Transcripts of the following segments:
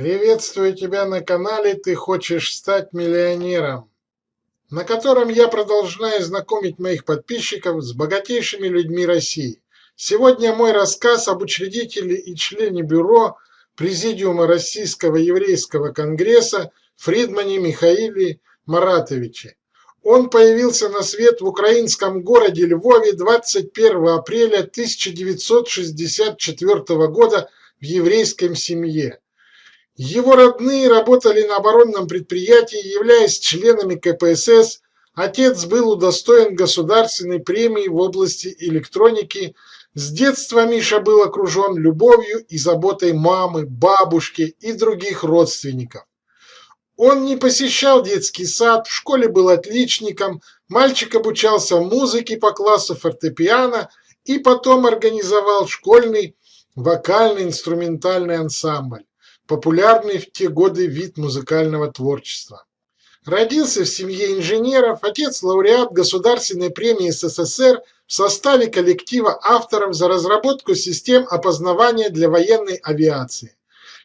Приветствую тебя на канале «Ты хочешь стать миллионером», на котором я продолжаю знакомить моих подписчиков с богатейшими людьми России. Сегодня мой рассказ об учредителе и члене бюро Президиума Российского еврейского конгресса Фридмане Михаиле Маратовиче. Он появился на свет в украинском городе Львове 21 апреля 1964 года в еврейском семье. Его родные работали на оборонном предприятии, являясь членами КПСС. Отец был удостоен государственной премии в области электроники. С детства Миша был окружен любовью и заботой мамы, бабушки и других родственников. Он не посещал детский сад, в школе был отличником, мальчик обучался музыке по классу фортепиано и потом организовал школьный вокально-инструментальный ансамбль популярный в те годы вид музыкального творчества. Родился в семье инженеров, отец лауреат Государственной премии СССР в составе коллектива авторов за разработку систем опознавания для военной авиации.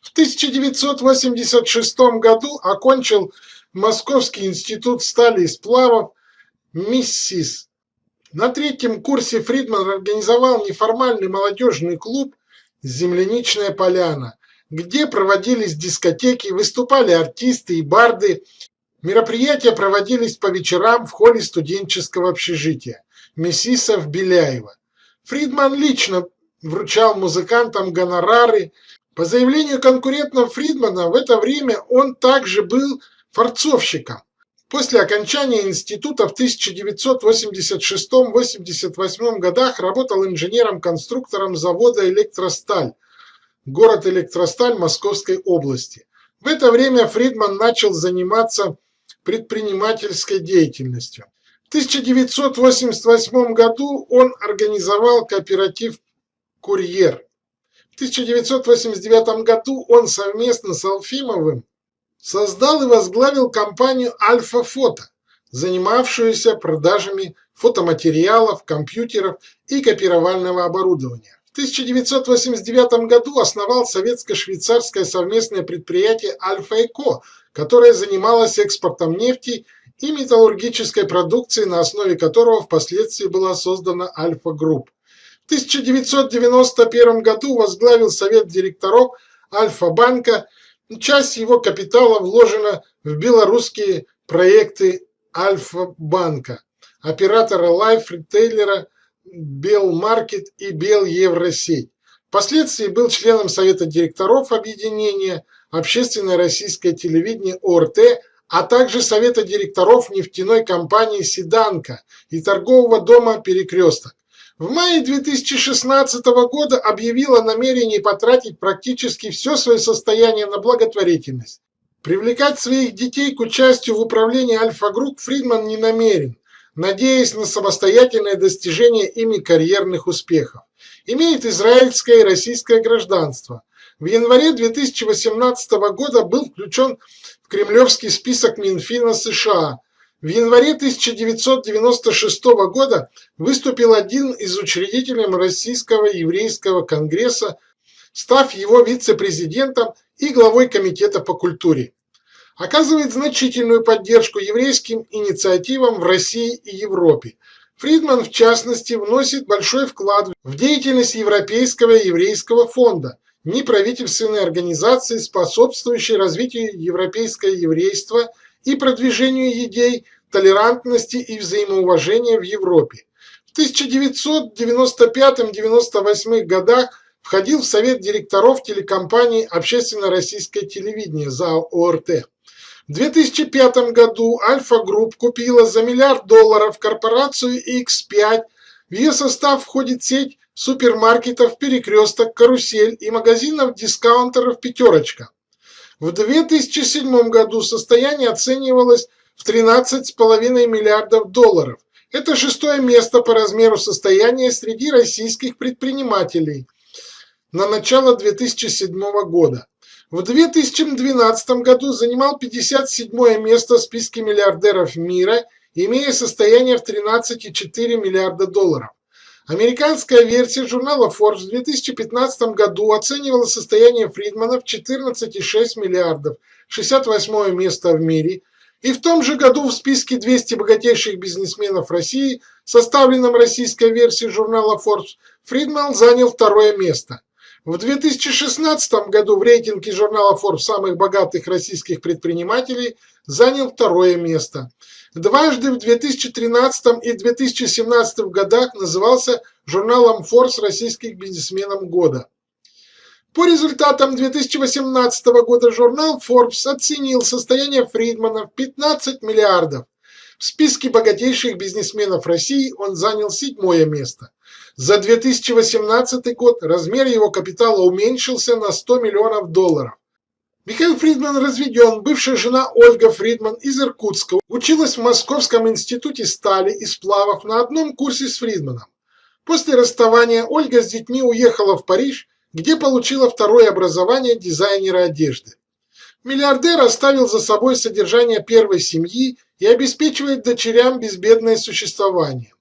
В 1986 году окончил Московский институт стали и сплавов МИССИС. На третьем курсе Фридман организовал неформальный молодежный клуб «Земляничная поляна», где проводились дискотеки, выступали артисты и барды. Мероприятия проводились по вечерам в холле студенческого общежития Мессисов Беляева. Фридман лично вручал музыкантам гонорары. По заявлению конкурентов Фридмана, в это время он также был форцовщиком. После окончания института в 1986-88 годах работал инженером-конструктором завода «Электросталь», город Электросталь Московской области. В это время Фридман начал заниматься предпринимательской деятельностью. В 1988 году он организовал кооператив «Курьер». В 1989 году он совместно с Алфимовым создал и возглавил компанию «Альфа Фото», занимавшуюся продажами фотоматериалов, компьютеров и копировального оборудования. 1989 году основал советско-швейцарское совместное предприятие «Альфа-Эко», которое занималось экспортом нефти и металлургической продукции, на основе которого впоследствии была создана «Альфа-Групп». В 1991 году возглавил совет директоров Альфа-банка. Часть его капитала вложена в белорусские проекты Альфа-банка, оператора лайф-ритейлера Белмаркет и Белевросеть. Впоследствии был членом Совета директоров объединения Общественное российское телевидение ОРТ, а также Совета директоров нефтяной компании «Седанка» и торгового дома «Перекресток». В мае 2016 года объявил о намерении потратить практически все свое состояние на благотворительность. Привлекать своих детей к участию в управлении Альфа-Групп Фридман не намерен надеясь на самостоятельное достижение ими карьерных успехов. Имеет израильское и российское гражданство. В январе 2018 года был включен в кремлевский список Минфина США. В январе 1996 года выступил один из учредителей Российского еврейского конгресса, став его вице-президентом и главой комитета по культуре оказывает значительную поддержку еврейским инициативам в России и Европе. Фридман, в частности, вносит большой вклад в деятельность Европейского еврейского фонда, неправительственной организации, способствующей развитию европейского еврейства и продвижению идей толерантности и взаимоуважения в Европе. В 1995-98 годах входил в совет директоров телекомпании «Общественно-российское телевидение» ЗАО ОРТ. В 2005 году Альфа Групп купила за миллиард долларов корпорацию X5. В ее состав входит сеть супермаркетов «Перекресток», «Карусель» и магазинов-дискаунтеров «Пятерочка». В 2007 году состояние оценивалось в 13,5 миллиардов долларов. Это шестое место по размеру состояния среди российских предпринимателей на начало 2007 года. В 2012 году занимал 57 место в списке миллиардеров мира, имея состояние в 13,4 миллиарда долларов. Американская версия журнала Forbes в 2015 году оценивала состояние Фридмана в 14,6 миллиардов, 68 место в мире, и в том же году в списке 200 богатейших бизнесменов России, составленном российской версией журнала Forbes, Фридман занял второе место. В 2016 году в рейтинге журнала Forbes самых богатых российских предпринимателей занял второе место. Дважды в 2013 и 2017 годах назывался журналом Forbes российских бизнесменов года. По результатам 2018 года журнал Forbes оценил состояние Фридмана в 15 миллиардов. В списке богатейших бизнесменов России он занял седьмое место. За 2018 год размер его капитала уменьшился на 100 миллионов долларов. Михаил Фридман разведен, бывшая жена Ольга Фридман из Иркутска училась в Московском институте стали и сплавов на одном курсе с Фридманом. После расставания Ольга с детьми уехала в Париж, где получила второе образование дизайнера одежды. Миллиардер оставил за собой содержание первой семьи и обеспечивает дочерям безбедное существование.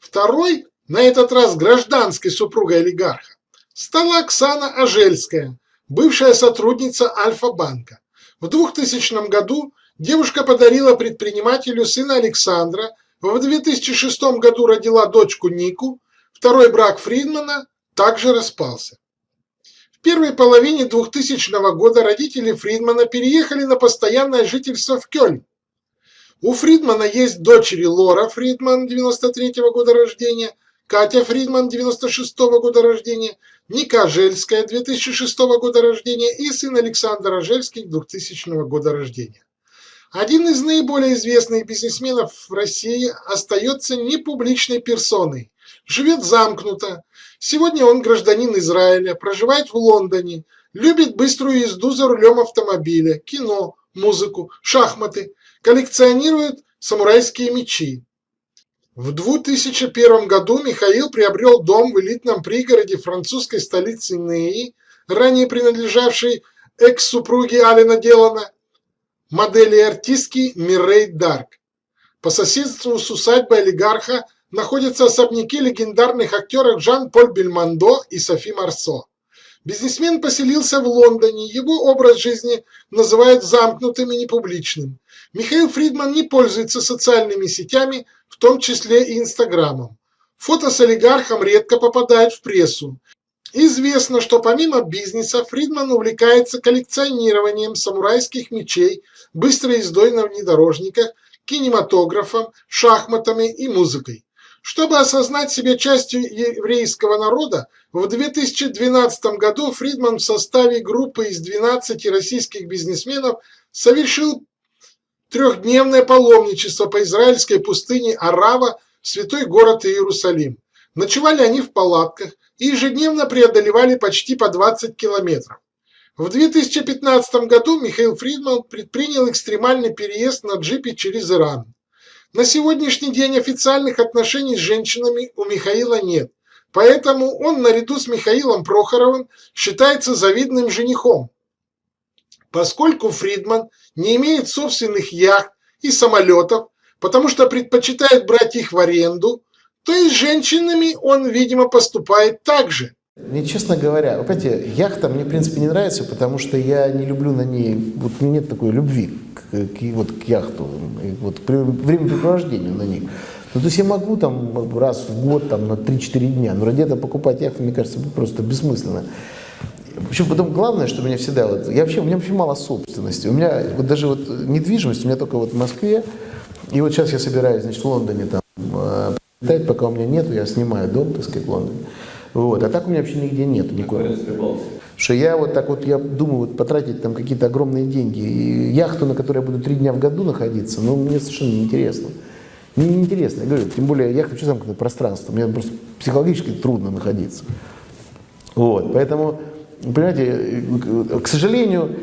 Второй, на этот раз гражданской супругой олигарха, стала Оксана Ажельская – бывшая сотрудница Альфа-банка. В 2000 году девушка подарила предпринимателю сына Александра, в 2006 году родила дочку Нику, второй брак Фридмана также распался. В первой половине 2000 года родители Фридмана переехали на постоянное жительство в Кёльн. У Фридмана есть дочери Лора Фридман 93 -го года рождения, Катя Фридман 96 -го года рождения, Ника Жельская 2006 года рождения и сын Александр Ажельский 2000 года рождения. Один из наиболее известных бизнесменов в России остается непубличной персоной. Живет замкнуто. Сегодня он гражданин Израиля, проживает в Лондоне, любит быструю езду за рулем автомобиля, кино, музыку, шахматы, коллекционирует самурайские мечи. В 2001 году Михаил приобрел дом в элитном пригороде французской столицы Неи, ранее принадлежавшей экс-супруге Алина Делана, модели артистки Миррей Дарк. По соседству с усадьбой олигарха находятся особняки легендарных актеров Жан-Поль Бельмондо и Софи Марсо. Бизнесмен поселился в Лондоне, его образ жизни называют замкнутым и непубличным. Михаил Фридман не пользуется социальными сетями, в том числе и Инстаграмом. Фото с олигархом редко попадают в прессу. Известно, что помимо бизнеса Фридман увлекается коллекционированием самурайских мечей, быстрой ездой на внедорожниках, кинематографом, шахматами и музыкой. Чтобы осознать себя частью еврейского народа, в 2012 году Фридман в составе группы из 12 российских бизнесменов совершил трехдневное паломничество по израильской пустыне Арава в святой город Иерусалим. Ночевали они в палатках и ежедневно преодолевали почти по 20 километров. В 2015 году Михаил Фридман предпринял экстремальный переезд на джипе через Иран. На сегодняшний день официальных отношений с женщинами у Михаила нет, поэтому он наряду с Михаилом Прохоровым считается завидным женихом. Поскольку Фридман не имеет собственных яхт и самолетов, потому что предпочитает брать их в аренду, то и с женщинами он, видимо, поступает так же. Мне, честно говоря, понимаете, яхта мне, в принципе, не нравится, потому что я не люблю на ней, вот нет такой любви к, к, вот, к яхту, вот, к времяпрепровождению на них. Ну, то есть я могу там раз в год, там, на 3-4 дня, но ради этого покупать яхту, мне кажется, просто бессмысленно. Причем потом главное, что меня всегда, вот, я вообще, у меня вообще мало собственности. У меня вот даже вот недвижимость, у меня только вот в Москве, и вот сейчас я собираюсь, значит, в Лондоне там, э, пока у меня нету, я снимаю дом, так сказать, в Лондоне. Вот. А так у меня вообще нигде нет никого. Что я вот так вот, я думаю, вот потратить там какие-то огромные деньги. И яхту, на которой я буду три дня в году находиться, ну, мне совершенно неинтересно. Мне неинтересно, я говорю, тем более яхта вообще замкнутое пространство, мне просто психологически трудно находиться. Вот, поэтому, понимаете, к сожалению,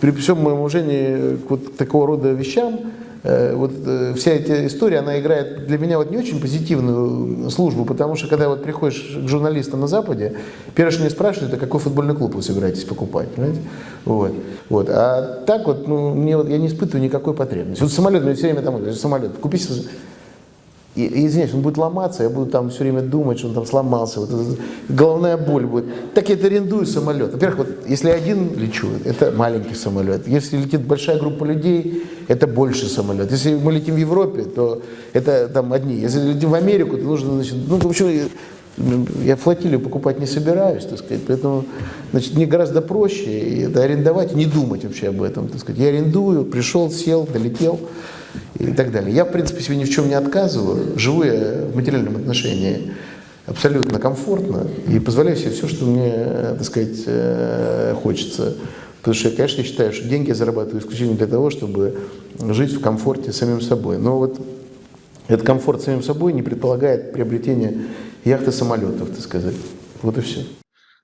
при всем моем уважении к вот такого рода вещам, Э, вот э, вся эта история, она играет для меня вот не очень позитивную службу, потому что когда вот приходишь к журналистам на Западе, первое, что они спрашивают, это какой футбольный клуб вы собираетесь покупать, понимаете? Вот. Вот. А так вот, ну, мне вот, я не испытываю никакой потребности. Вот самолет, мне все время там, самолет, купите и, и, извиняюсь, он будет ломаться, я буду там все время думать, что он там сломался, вот головная боль будет. Так я это арендую самолет. Во-первых, вот, если один лечу, это маленький самолет. Если летит большая группа людей, это больше самолет. Если мы летим в Европе, то это там одни. Если летим в Америку, то нужно, значит, ну, в общем, я флотилию покупать не собираюсь, так сказать, поэтому значит, мне гораздо проще это арендовать, не думать вообще об этом. Так сказать. Я арендую, пришел, сел, долетел и так далее. Я, в принципе, себе ни в чем не отказываю, живу я в материальном отношении абсолютно комфортно и позволяю себе все, что мне, так сказать, э, хочется. Потому что я, конечно, считаю, что деньги я зарабатываю исключительно для того, чтобы жить в комфорте с самим собой. Но вот этот комфорт с самим собой не предполагает приобретение яхты самолетов, так сказать. Вот и все.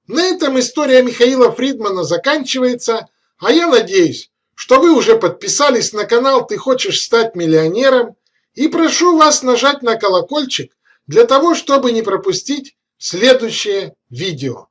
На этом история Михаила Фридмана заканчивается, а я надеюсь, что вы уже подписались на канал «Ты хочешь стать миллионером» и прошу вас нажать на колокольчик для того, чтобы не пропустить следующее видео.